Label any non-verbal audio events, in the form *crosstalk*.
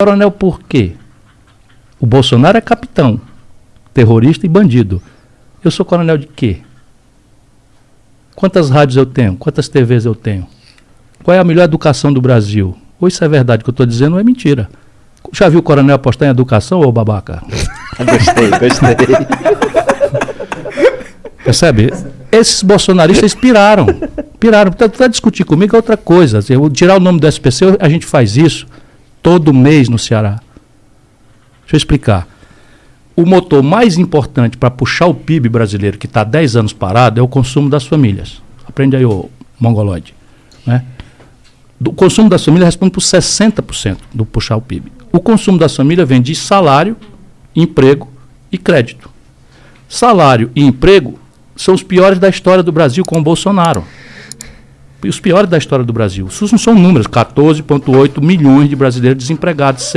Coronel por quê? O Bolsonaro é capitão, terrorista e bandido. Eu sou coronel de quê? Quantas rádios eu tenho? Quantas TVs eu tenho? Qual é a melhor educação do Brasil? Ou isso é verdade que eu estou dizendo ou é mentira? Já viu o coronel apostar em educação, ô babaca? *laughs* gostei, gostei. Percebe? Esses bolsonaristas piraram. Piraram. Para discutir comigo é outra coisa. Eu tirar o nome do SPC, a gente faz isso todo mês no Ceará. Deixa eu explicar. O motor mais importante para puxar o PIB brasileiro, que está 10 anos parado, é o consumo das famílias. Aprende aí, ô mongoloide. Né? O consumo das famílias responde por 60% do puxar o PIB. O consumo das famílias vem de salário, emprego e crédito. Salário e emprego são os piores da história do Brasil com o Bolsonaro. Os piores da história do Brasil. Isso não são números, 14,8 milhões de brasileiros desempregados,